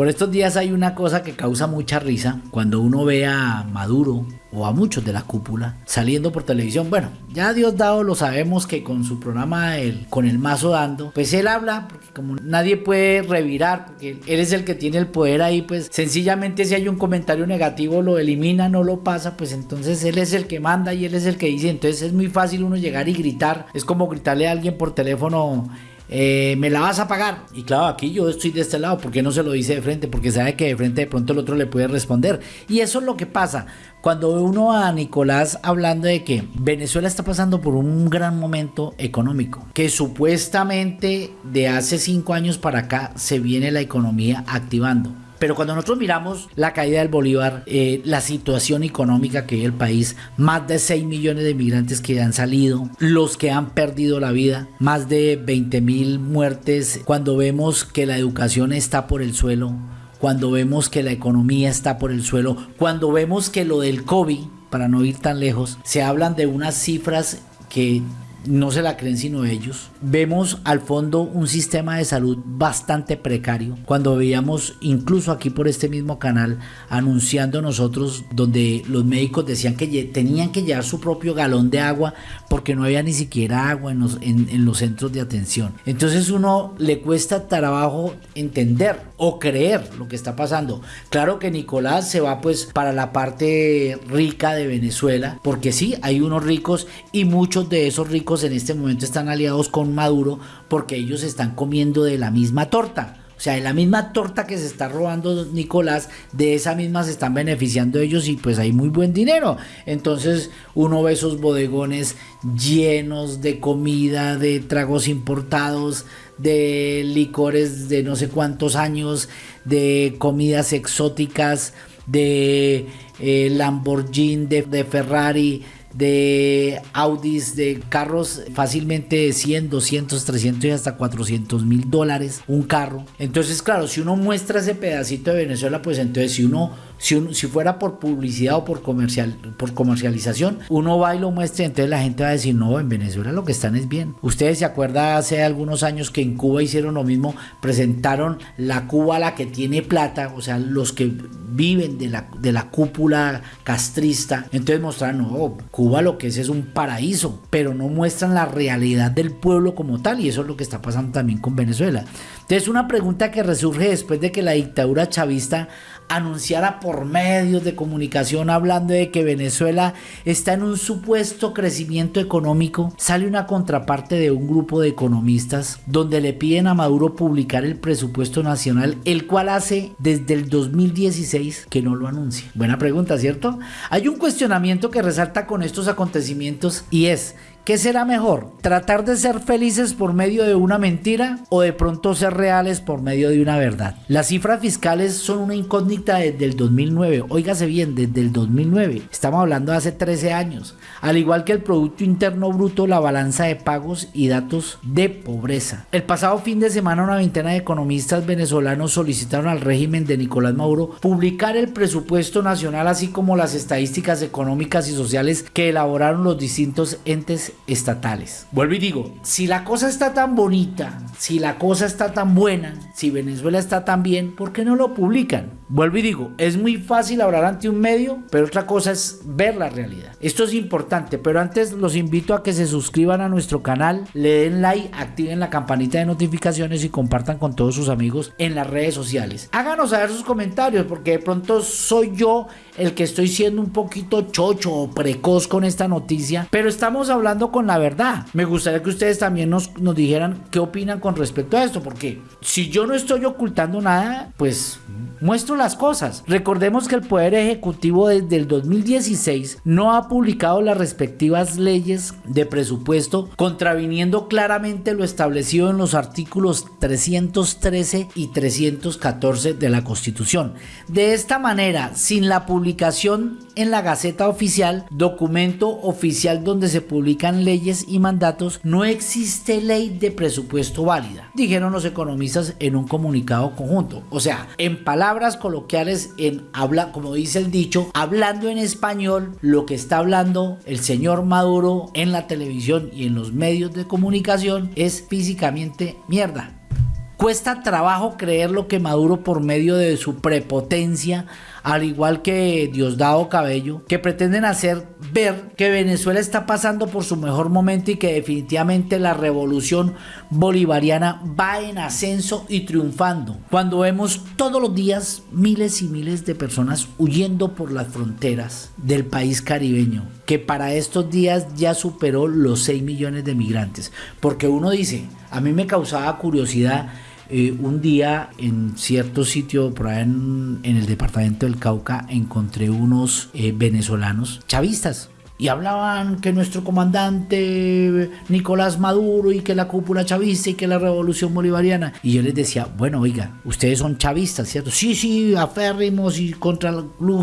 Por estos días hay una cosa que causa mucha risa cuando uno ve a Maduro o a muchos de la cúpula saliendo por televisión. Bueno, ya Dios dado lo sabemos que con su programa el, con el mazo dando, pues él habla porque como nadie puede revirar, porque él es el que tiene el poder ahí, pues sencillamente si hay un comentario negativo lo elimina, no lo pasa, pues entonces él es el que manda y él es el que dice, entonces es muy fácil uno llegar y gritar, es como gritarle a alguien por teléfono eh, me la vas a pagar. Y claro, aquí yo estoy de este lado, porque no se lo dice de frente? Porque sabe que de frente de pronto el otro le puede responder. Y eso es lo que pasa. Cuando uno a Nicolás hablando de que Venezuela está pasando por un gran momento económico, que supuestamente de hace cinco años para acá se viene la economía activando pero cuando nosotros miramos la caída del Bolívar, eh, la situación económica que hay el país, más de 6 millones de migrantes que han salido, los que han perdido la vida, más de 20 mil muertes, cuando vemos que la educación está por el suelo, cuando vemos que la economía está por el suelo, cuando vemos que lo del COVID, para no ir tan lejos, se hablan de unas cifras que no se la creen sino ellos. Vemos al fondo un sistema de salud bastante precario. Cuando veíamos incluso aquí por este mismo canal anunciando nosotros donde los médicos decían que tenían que llevar su propio galón de agua porque no había ni siquiera agua en los, en los centros de atención. Entonces uno le cuesta trabajo entender o creer lo que está pasando. Claro que Nicolás se va pues para la parte rica de Venezuela porque sí, hay unos ricos y muchos de esos ricos en este momento están aliados con Maduro porque ellos están comiendo de la misma torta. O sea, de la misma torta que se está robando Nicolás, de esa misma se están beneficiando ellos y pues hay muy buen dinero. Entonces uno ve esos bodegones llenos de comida, de tragos importados, de licores de no sé cuántos años, de comidas exóticas, de eh, Lamborghini, de Ferrari, de Audis, de carros fácilmente de 100, 200, 300 y hasta 400 mil dólares un carro. Entonces, claro, si uno muestra ese pedacito de Venezuela, pues entonces si uno si, fuera por publicidad o por, comercial, por comercialización, uno va y lo muestra entonces la gente va a decir, no, en Venezuela lo que están es bien. Ustedes se acuerdan hace algunos años que en Cuba hicieron lo mismo, presentaron la Cuba la que tiene plata, o sea, los que viven de la, de la cúpula castrista, entonces mostraron, no, Cuba lo que es es un paraíso, pero no muestran la realidad del pueblo como tal y eso es lo que está pasando también con Venezuela. Entonces una pregunta que resurge después de que la dictadura chavista anunciara por medios de comunicación hablando de que Venezuela está en un supuesto crecimiento económico, sale una contraparte de un grupo de economistas donde le piden a Maduro publicar el presupuesto nacional, el cual hace desde el 2016 que no lo anuncia. Buena pregunta, ¿cierto? Hay un cuestionamiento que resalta con estos acontecimientos y es ¿Qué será mejor? ¿Tratar de ser felices por medio de una mentira o de pronto ser reales por medio de una verdad? Las cifras fiscales son una incógnita desde el 2009. Óigase bien, desde el 2009. Estamos hablando de hace 13 años. Al igual que el Producto Interno Bruto, la balanza de pagos y datos de pobreza. El pasado fin de semana una veintena de economistas venezolanos solicitaron al régimen de Nicolás Maduro publicar el presupuesto nacional así como las estadísticas económicas y sociales que elaboraron los distintos entes estatales. Vuelvo y digo, si la cosa está tan bonita, si la cosa está tan buena, si Venezuela está tan bien, ¿por qué no lo publican? Vuelvo y digo, es muy fácil hablar ante un medio, pero otra cosa es ver la realidad. Esto es importante, pero antes los invito a que se suscriban a nuestro canal, le den like, activen la campanita de notificaciones y compartan con todos sus amigos en las redes sociales. Háganos saber sus comentarios, porque de pronto soy yo el que estoy siendo un poquito chocho o precoz con esta noticia, pero estamos hablando con la verdad. Me gustaría que ustedes también nos, nos dijeran qué opinan con respecto a esto, porque si yo no estoy ocultando nada, pues muestro las cosas. Recordemos que el Poder Ejecutivo desde el 2016 no ha publicado las respectivas leyes de presupuesto, contraviniendo claramente lo establecido en los artículos 313 y 314 de la Constitución. De esta manera, sin la publicación en la Gaceta Oficial, documento oficial donde se publican leyes y mandatos, no existe ley de presupuesto válida, dijeron los economistas en un comunicado conjunto. O sea, en palabras coloquiales, en habla, como dice el dicho, hablando en español, lo que está hablando el señor Maduro en la televisión y en los medios de comunicación es físicamente mierda. Cuesta trabajo creer lo que Maduro por medio de su prepotencia al igual que Diosdado Cabello, que pretenden hacer ver que Venezuela está pasando por su mejor momento y que definitivamente la revolución bolivariana va en ascenso y triunfando. Cuando vemos todos los días miles y miles de personas huyendo por las fronteras del país caribeño, que para estos días ya superó los 6 millones de migrantes. Porque uno dice, a mí me causaba curiosidad eh, un día en cierto sitio por ahí en, el departamento del Cauca encontré unos eh, venezolanos chavistas y hablaban que nuestro comandante Nicolás Maduro y que la cúpula chavista y que la revolución bolivariana. Y yo les decía, bueno, oiga, ustedes son chavistas, ¿cierto? Sí, sí, aférrimos y contra,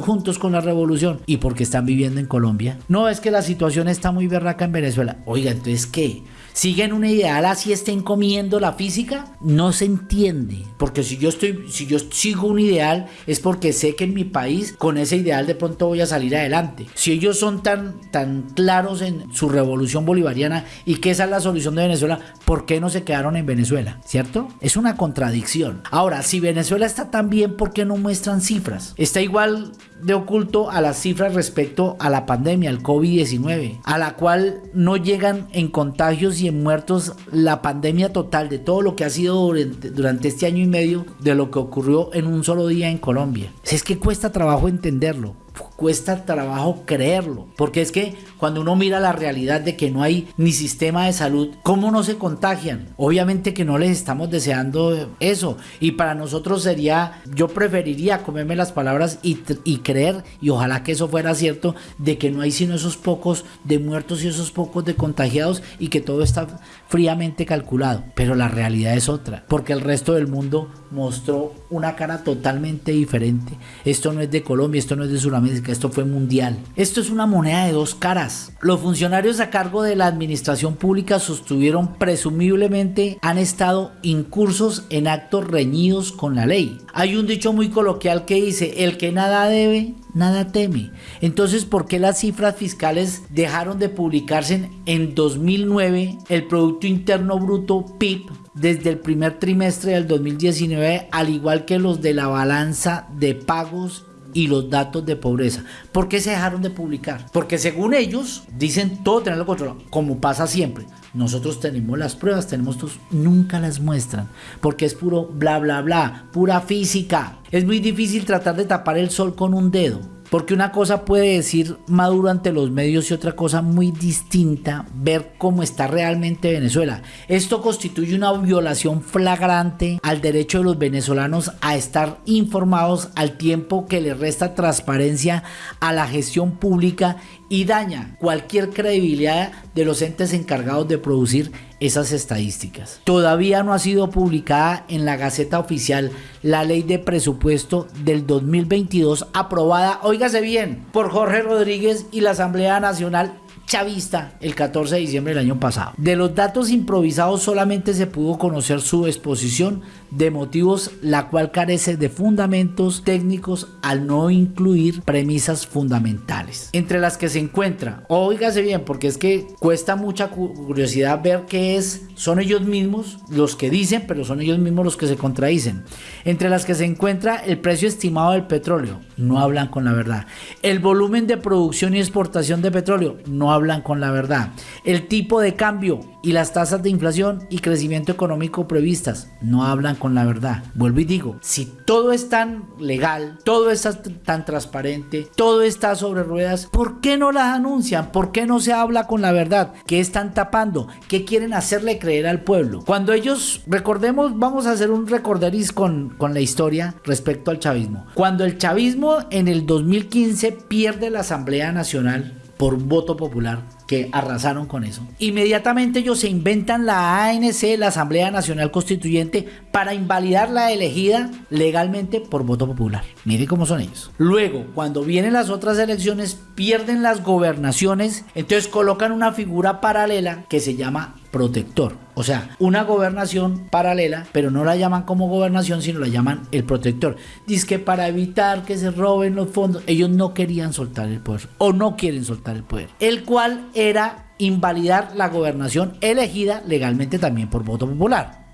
juntos con la revolución. ¿Y por qué están viviendo en Colombia? No, es que la situación está muy berraca en Venezuela. Oiga, entonces, ¿qué? siguen un ideal así estén comiendo la física, no se entiende. Porque si yo estoy, si yo sigo un ideal, es porque sé que en mi país con ese ideal de pronto voy a salir adelante. Si ellos son tan, tan claros en su revolución bolivariana y que esa es la solución de Venezuela, ¿por qué no se quedaron en Venezuela? ¿Cierto? Es una contradicción. Ahora, si Venezuela está tan bien, ¿por qué no muestran cifras? Está igual de oculto a las cifras respecto a la pandemia, el COVID-19, a la cual no llegan en contagios y en muertos la pandemia total de todo lo que ha sido durante, durante este año y medio de lo que ocurrió en un solo día en Colombia. Es que cuesta trabajo entenderlo cuesta trabajo creerlo, porque es que cuando uno mira la realidad de que no hay ni sistema de salud, ¿cómo no se contagian? Obviamente que no les estamos deseando eso, y para nosotros sería, yo preferiría comerme las palabras y, y creer, y ojalá que eso fuera cierto, de que no hay sino esos pocos de muertos y esos pocos de contagiados y que todo está fríamente calculado, pero la realidad es otra, porque el resto del mundo mostró una cara totalmente diferente. Esto no es de Colombia, esto no es de Sudamérica, esto fue mundial. Esto es una moneda de dos caras. Los funcionarios a cargo de la administración pública sostuvieron presumiblemente han estado incursos en actos reñidos con la ley. Hay un dicho muy coloquial que dice, el que nada debe, nada teme. Entonces, ¿por qué las cifras fiscales dejaron de publicarse en 2009? El Producto Interno Bruto PIB desde el primer trimestre del 2019, al igual que los de la balanza de pagos y los datos de pobreza. ¿Por qué se dejaron de publicar? Porque según ellos dicen todo tenerlo controlado, como pasa siempre. Nosotros tenemos las pruebas, tenemos tus, nunca las muestran, porque es puro bla bla bla, pura física. Es muy difícil tratar de tapar el sol con un dedo. Porque una cosa puede decir Maduro ante los medios y otra cosa muy distinta ver cómo está realmente Venezuela. Esto constituye una violación flagrante al derecho de los venezolanos a estar informados al tiempo que le resta transparencia a la gestión pública y daña cualquier credibilidad de los entes encargados de producir esas estadísticas. Todavía no ha sido publicada en la Gaceta Oficial la ley de presupuesto del 2022 aprobada, óigase bien, por Jorge Rodríguez y la Asamblea Nacional chavista el 14 de diciembre del año pasado. De los datos improvisados solamente se pudo conocer su exposición de motivos, la cual carece de fundamentos técnicos al no incluir premisas fundamentales. Entre las que se encuentra, oígase bien, porque es que cuesta mucha curiosidad ver qué es, son ellos mismos los que dicen, pero son ellos mismos los que se contradicen. Entre las que se encuentra el precio estimado del petróleo, no hablan con la verdad. El volumen de producción y exportación de petróleo, no hablan con la verdad. El tipo de cambio y las tasas de inflación y crecimiento económico previstas no hablan con la verdad. Vuelvo y digo, si todo es tan legal, todo está tan transparente, todo está sobre ruedas, ¿por qué no las anuncian? ¿Por qué no se habla con la verdad? ¿Qué están tapando? ¿Qué quieren hacerle creer al pueblo? Cuando ellos, recordemos, vamos a hacer un recorderis con, con la historia respecto al chavismo. Cuando el chavismo en el 2015 pierde la Asamblea Nacional, por voto popular que arrasaron con eso. Inmediatamente ellos se inventan la ANC, la Asamblea Nacional Constituyente, para invalidar la elegida legalmente por voto popular. Mire cómo son ellos. Luego, cuando vienen las otras elecciones, pierden las gobernaciones, entonces colocan una figura paralela que se llama protector. O sea, una gobernación paralela, pero no la llaman como gobernación, sino la llaman el protector. Dice que para evitar que se roben los fondos, ellos no querían soltar el poder o no quieren soltar el poder. El cual era invalidar la gobernación elegida legalmente también por voto popular.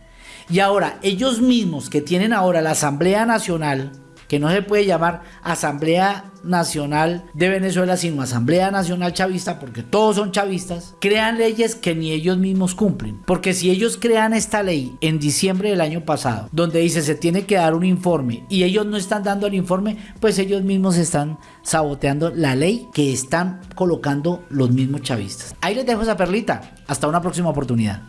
Y ahora, ellos mismos que tienen ahora la Asamblea Nacional, que no se puede llamar Asamblea Nacional de Venezuela, sino Asamblea Nacional Chavista, porque todos son chavistas, crean leyes que ni ellos mismos cumplen. Porque si ellos crean esta ley en diciembre del año pasado, donde dice se tiene que dar un informe y ellos no están dando el informe, pues ellos mismos están saboteando la ley que están colocando los mismos chavistas. Ahí les dejo esa perlita. Hasta una próxima oportunidad.